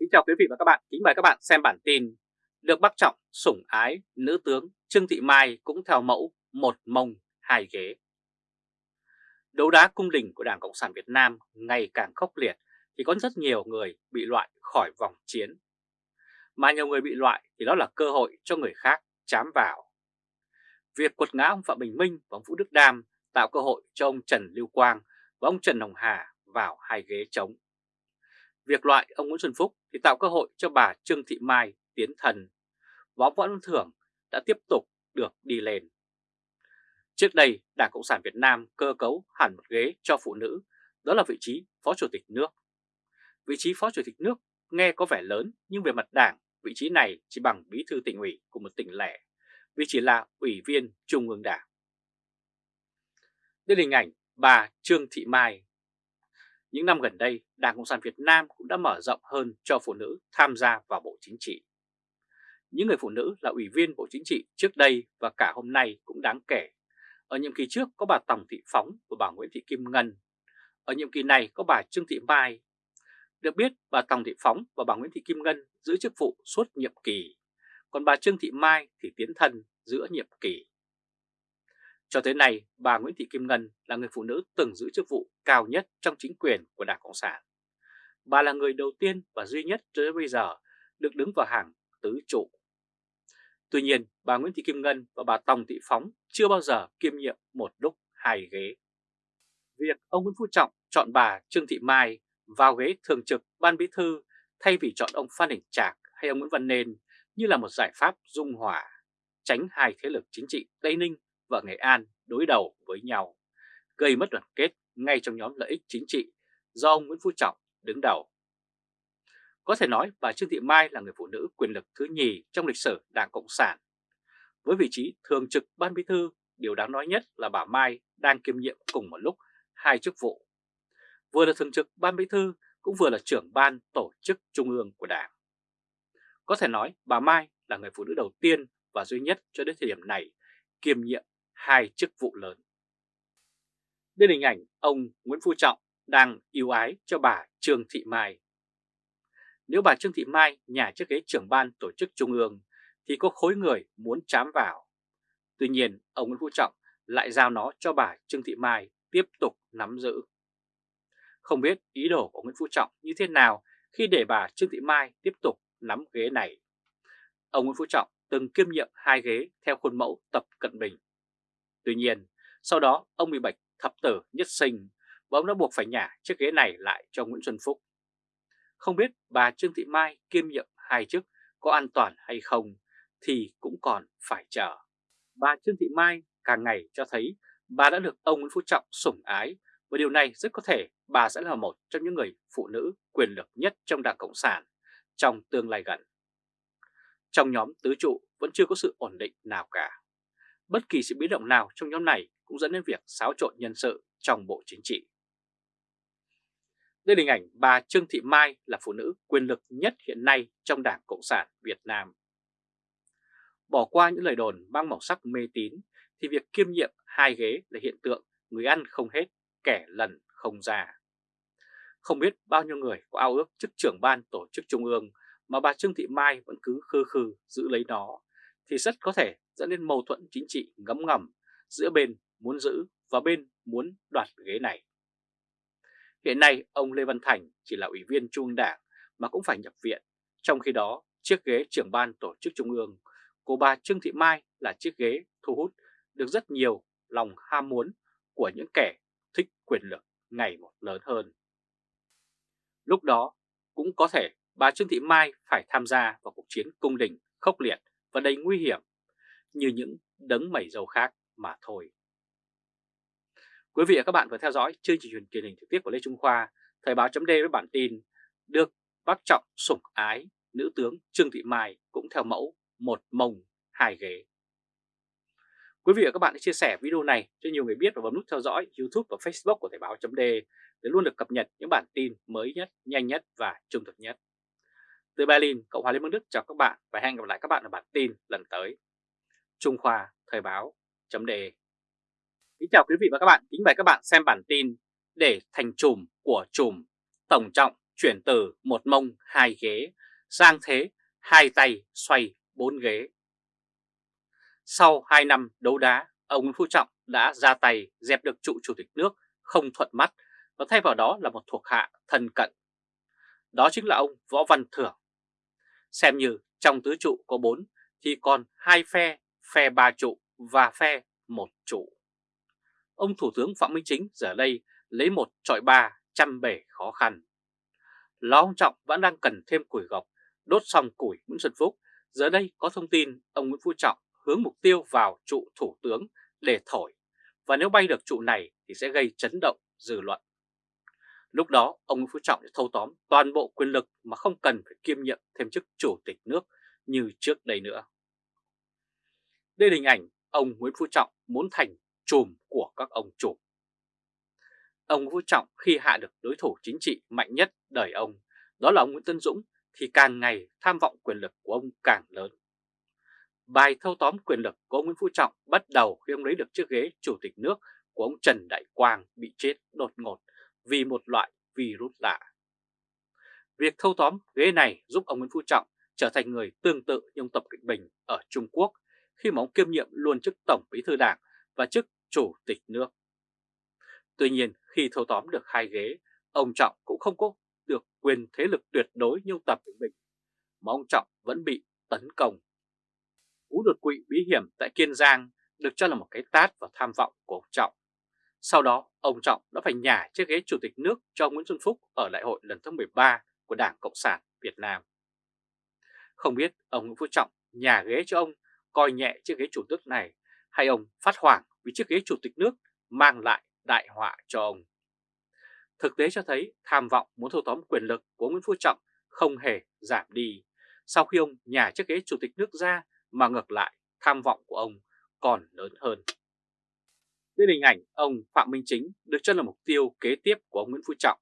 Kính chào quý vị và các bạn, kính mời các bạn xem bản tin Được bác Trọng sủng ái, nữ tướng Trương Thị Mai cũng theo mẫu một mông hai ghế Đấu đá cung đình của Đảng Cộng sản Việt Nam ngày càng khốc liệt thì có rất nhiều người bị loại khỏi vòng chiến. Mà nhiều người bị loại thì đó là cơ hội cho người khác chám vào. Việc quật ngã ông Phạm Bình Minh và ông Vũ Đức Đam tạo cơ hội cho ông Trần Lưu Quang và ông Trần Hồng Hà vào hai ghế trống. Việc loại ông Nguyễn Xuân Phúc thì tạo cơ hội cho bà Trương Thị Mai tiến thần Võ Võ Văn Thưởng đã tiếp tục được đi lên. Trước đây, Đảng Cộng sản Việt Nam cơ cấu hẳn một ghế cho phụ nữ, đó là vị trí Phó Chủ tịch nước. Vị trí Phó Chủ tịch nước nghe có vẻ lớn nhưng về mặt đảng, vị trí này chỉ bằng bí thư tỉnh ủy của một tỉnh lẻ, vì chỉ là ủy viên Trung ương Đảng. Đây là hình ảnh bà Trương Thị Mai. Những năm gần đây, Đảng Cộng sản Việt Nam cũng đã mở rộng hơn cho phụ nữ tham gia vào Bộ Chính trị. Những người phụ nữ là ủy viên Bộ Chính trị trước đây và cả hôm nay cũng đáng kể. Ở nhiệm kỳ trước có bà Tòng Thị Phóng và bà Nguyễn Thị Kim Ngân. Ở nhiệm kỳ này có bà Trương Thị Mai. Được biết bà Tòng Thị Phóng và bà Nguyễn Thị Kim Ngân giữ chức vụ suốt nhiệm kỳ, còn bà Trương Thị Mai thì tiến thân giữa nhiệm kỳ. Cho tới nay, bà Nguyễn Thị Kim Ngân là người phụ nữ từng giữ chức vụ cao nhất trong chính quyền của Đảng Cộng sản. Bà là người đầu tiên và duy nhất cho đến bây giờ được đứng vào hàng tứ trụ. Tuy nhiên, bà Nguyễn Thị Kim Ngân và bà Tòng Thị Phóng chưa bao giờ kiêm nhiệm một lúc hai ghế. Việc ông Nguyễn Phú Trọng chọn bà Trương Thị Mai vào ghế thường trực ban bí thư thay vì chọn ông Phan Đình Trạc hay ông Nguyễn Văn Nên như là một giải pháp dung hòa, tránh hai thế lực chính trị Tây Ninh và Nghệ An đối đầu với nhau, gây mất đoàn kết ngay trong nhóm lợi ích chính trị do ông Nguyễn Phú Trọng đứng đầu. Có thể nói bà Trương Thị Mai là người phụ nữ quyền lực thứ nhì trong lịch sử Đảng Cộng sản. Với vị trí thường trực ban bí thư, điều đáng nói nhất là bà Mai đang kiêm nhiệm cùng một lúc hai chức vụ. Vừa là thường trực ban bí thư cũng vừa là trưởng ban tổ chức trung ương của Đảng. Có thể nói bà Mai là người phụ nữ đầu tiên và duy nhất cho đến thời điểm này kiêm nhiệm hai chức vụ lớn. Đây là hình ảnh ông Nguyễn Phú Trọng đang yêu ái cho bà Trương Thị Mai. Nếu bà Trương Thị Mai nhà chiếc ghế trưởng ban tổ chức trung ương thì có khối người muốn chám vào. Tuy nhiên, ông Nguyễn Phú Trọng lại giao nó cho bà Trương Thị Mai tiếp tục nắm giữ. Không biết ý đồ của Nguyễn Phú Trọng như thế nào khi để bà Trương Thị Mai tiếp tục nắm ghế này. Ông Nguyễn Phú Trọng từng kiêm nhiệm hai ghế theo khuôn mẫu Tập Cận Bình. Tuy nhiên, sau đó ông bị bệnh thập tử nhất sinh và ông đã buộc phải nhả chiếc ghế này lại cho Nguyễn Xuân Phúc. Không biết bà Trương Thị Mai kiêm nhiệm hai chức có an toàn hay không thì cũng còn phải chờ. Bà Trương Thị Mai càng ngày cho thấy bà đã được ông Nguyễn Phú Trọng sủng ái và điều này rất có thể bà sẽ là một trong những người phụ nữ quyền lực nhất trong Đảng Cộng sản trong tương lai gần. Trong nhóm tứ trụ vẫn chưa có sự ổn định nào cả. Bất kỳ sự biến động nào trong nhóm này cũng dẫn đến việc xáo trộn nhân sự trong Bộ Chính trị. Đây là hình ảnh bà Trương Thị Mai là phụ nữ quyền lực nhất hiện nay trong Đảng Cộng sản Việt Nam. Bỏ qua những lời đồn mang màu sắc mê tín thì việc kiêm nhiệm hai ghế là hiện tượng người ăn không hết, kẻ lần không già. Không biết bao nhiêu người có ao ước chức trưởng ban tổ chức trung ương mà bà Trương Thị Mai vẫn cứ khư khư giữ lấy nó thì rất có thể dẫn đến mâu thuẫn chính trị ngấm ngầm giữa bên muốn giữ và bên muốn đoạt ghế này. Hiện nay ông Lê Văn Thành chỉ là ủy viên trung ương đảng mà cũng phải nhập viện, trong khi đó chiếc ghế trưởng ban tổ chức trung ương của bà Trương Thị Mai là chiếc ghế thu hút được rất nhiều lòng ham muốn của những kẻ thích quyền lực ngày một lớn hơn. Lúc đó cũng có thể bà Trương Thị Mai phải tham gia vào cuộc chiến cung đình khốc liệt và đầy nguy hiểm như những đấng mẩy dầu khác mà thôi. Quý vị và các bạn vừa theo dõi chương trình truyền hình trực tiếp của Lê Trung Khoa, Thời báo chấm với bản tin được bác Trọng sủng ái, nữ tướng Trương Thị Mai cũng theo mẫu một mông hai ghế. Quý vị và các bạn hãy chia sẻ video này cho nhiều người biết và bấm nút theo dõi YouTube và Facebook của Thời báo chấm để luôn được cập nhật những bản tin mới nhất, nhanh nhất và trung thực nhất. Từ Berlin, Cộng hòa Liên bang Đức chào các bạn và hẹn gặp lại các bạn ở bản tin lần tới. Trung Khoa Thời báo chấm đề Kính chào quý vị và các bạn, kính mời các bạn xem bản tin để thành trùm của trùm Tổng Trọng chuyển từ một mông hai ghế sang thế hai tay xoay bốn ghế. Sau 2 năm đấu đá, ông Nguyễn Phú Trọng đã ra tay dẹp được trụ chủ tịch nước không thuận mắt và thay vào đó là một thuộc hạ thân cận. Đó chính là ông Võ Văn Thưởng. Xem như trong tứ trụ có 4 thì còn hai phe, phe ba trụ và phe một trụ. Ông Thủ tướng Phạm Minh Chính giờ đây lấy một trọi ba trăm bể khó khăn. Lo ông Trọng vẫn đang cần thêm củi gọc, đốt xong củi Nguyễn Xuân Phúc. Giờ đây có thông tin ông Nguyễn Phú Trọng hướng mục tiêu vào trụ thủ tướng để thổi, và nếu bay được trụ này thì sẽ gây chấn động dư luận. Lúc đó ông Nguyễn Phú Trọng sẽ thâu tóm toàn bộ quyền lực mà không cần phải kiêm nhiệm thêm chức chủ tịch nước như trước đây nữa. Đây là hình ảnh ông Nguyễn Phú Trọng muốn thành chùm của các ông chủ. Ông Nguyễn Phú Trọng khi hạ được đối thủ chính trị mạnh nhất đời ông, đó là ông Nguyễn Tân Dũng, thì càng ngày tham vọng quyền lực của ông càng lớn. Bài thâu tóm quyền lực của ông Nguyễn Phú Trọng bắt đầu khi ông lấy được chiếc ghế chủ tịch nước của ông Trần Đại Quang bị chết đột ngột vì một loại virus lạ. Việc thâu tóm ghế này giúp ông Nguyễn Phú Trọng trở thành người tương tự như ông Tập Cận Bình ở Trung Quốc khi mà ông kiêm nhiệm luôn chức Tổng Bí thư Đảng và chức Chủ tịch nước. Tuy nhiên khi thâu tóm được hai ghế, ông Trọng cũng không có được quyền thế lực tuyệt đối như ông Tập Cận Bình, mà ông Trọng vẫn bị tấn công. Cú đột quỵ bí hiểm tại Kiên Giang được cho là một cái tát vào tham vọng của ông Trọng. Sau đó, ông Trọng đã phải nhả chiếc ghế chủ tịch nước cho Nguyễn Xuân Phúc ở đại hội lần thứ 13 của Đảng Cộng sản Việt Nam. Không biết ông Nguyễn Phú Trọng nhà ghế cho ông coi nhẹ chiếc ghế chủ tịch này hay ông phát hoảng vì chiếc ghế chủ tịch nước mang lại đại họa cho ông. Thực tế cho thấy tham vọng muốn thâu tóm quyền lực của Nguyễn Phú Trọng không hề giảm đi sau khi ông nhà chiếc ghế chủ tịch nước ra mà ngược lại tham vọng của ông còn lớn hơn. Đây hình ảnh ông Phạm Minh Chính được cho là mục tiêu kế tiếp của ông Nguyễn Phú Trọng.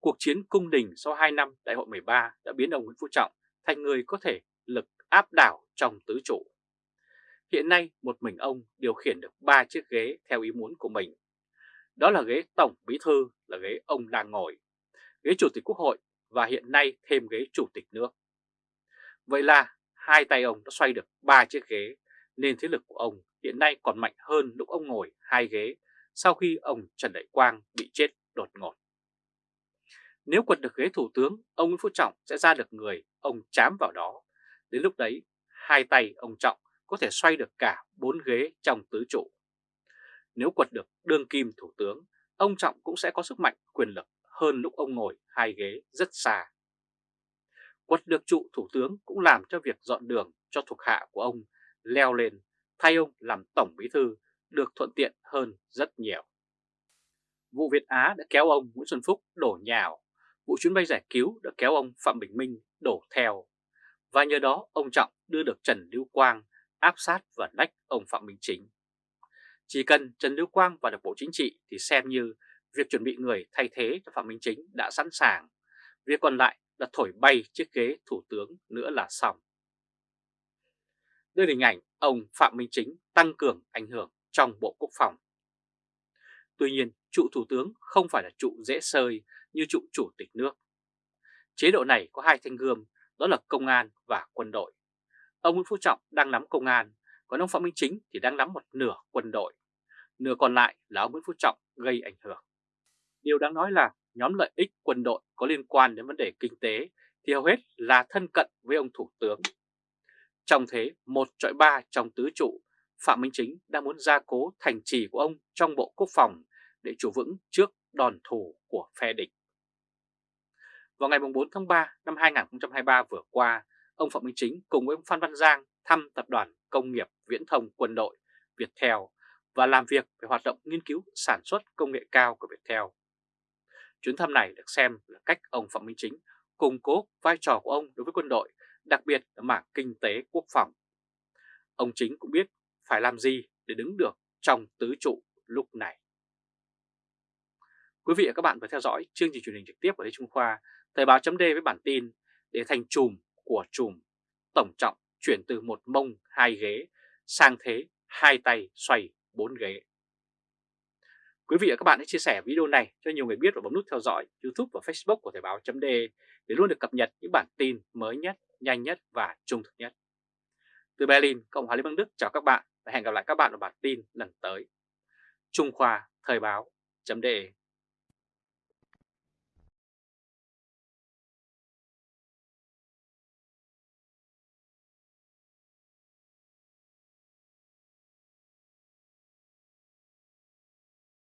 Cuộc chiến cung đình sau 2 năm đại hội 13 đã biến ông Nguyễn Phú Trọng thành người có thể lực áp đảo trong tứ trụ. Hiện nay một mình ông điều khiển được 3 chiếc ghế theo ý muốn của mình. Đó là ghế Tổng Bí Thư là ghế ông đang ngồi, ghế Chủ tịch Quốc hội và hiện nay thêm ghế Chủ tịch nước. Vậy là hai tay ông đã xoay được 3 chiếc ghế nên thế lực của ông hiện nay còn mạnh hơn lúc ông ngồi hai ghế sau khi ông Trần Đại Quang bị chết đột ngột. Nếu quật được ghế thủ tướng, ông Nguyễn Phú Trọng sẽ ra được người ông chám vào đó. Đến lúc đấy, hai tay ông Trọng có thể xoay được cả bốn ghế trong tứ trụ. Nếu quật được đương kim thủ tướng, ông Trọng cũng sẽ có sức mạnh quyền lực hơn lúc ông ngồi hai ghế rất xa. Quật được trụ thủ tướng cũng làm cho việc dọn đường cho thuộc hạ của ông leo lên thay ông làm Tổng Bí Thư được thuận tiện hơn rất nhiều. Vụ Việt Á đã kéo ông Nguyễn Xuân Phúc đổ nhào, vụ chuyến bay giải cứu đã kéo ông Phạm Bình Minh đổ theo. Và nhờ đó ông Trọng đưa được Trần Lưu Quang áp sát và nách ông Phạm Minh Chính. Chỉ cần Trần Lưu Quang vào được Bộ Chính trị thì xem như việc chuẩn bị người thay thế cho Phạm Minh Chính đã sẵn sàng. Việc còn lại là thổi bay chiếc ghế thủ tướng nữa là xong đưa hình ảnh ông Phạm Minh Chính tăng cường ảnh hưởng trong Bộ Quốc phòng. Tuy nhiên, trụ thủ tướng không phải là trụ dễ sơi như trụ chủ tịch nước. Chế độ này có hai thanh gươm, đó là công an và quân đội. Ông Nguyễn Phú Trọng đang nắm công an, còn ông Phạm Minh Chính thì đang nắm một nửa quân đội. Nửa còn lại là ông Nguyễn Phú Trọng gây ảnh hưởng. Điều đáng nói là nhóm lợi ích quân đội có liên quan đến vấn đề kinh tế thì hầu hết là thân cận với ông Thủ tướng trong thế một trọi ba trong tứ trụ, Phạm Minh Chính đang muốn gia cố thành trì của ông trong Bộ Quốc phòng để chủ vững trước đòn thủ của phe địch. Vào ngày 4 tháng 3 năm 2023 vừa qua, ông Phạm Minh Chính cùng với ông Phan Văn Giang thăm Tập đoàn Công nghiệp Viễn thông Quân đội Viettel và làm việc về hoạt động nghiên cứu sản xuất công nghệ cao của Viettel. Chuyến thăm này được xem là cách ông Phạm Minh Chính củng cố vai trò của ông đối với quân đội đặc biệt là mảng kinh tế quốc phòng. Ông chính cũng biết phải làm gì để đứng được trong tứ trụ lúc này. Quý vị và các bạn vừa theo dõi chương trình truyền hình trực tiếp của Lê Trung Khoa, Thời báo chấm với bản tin để thành chùm của chùm, tổng trọng chuyển từ một mông hai ghế sang thế hai tay xoay bốn ghế. Quý vị và các bạn hãy chia sẻ video này cho nhiều người biết và bấm nút theo dõi YouTube và Facebook của Thời báo .de để luôn được cập nhật những bản tin mới nhất, nhanh nhất và trung thực nhất. Từ Berlin, Cộng hòa Liên bang Đức chào các bạn và hẹn gặp lại các bạn ở bản tin lần tới. Trung Khoa Thời báo Chấm đề.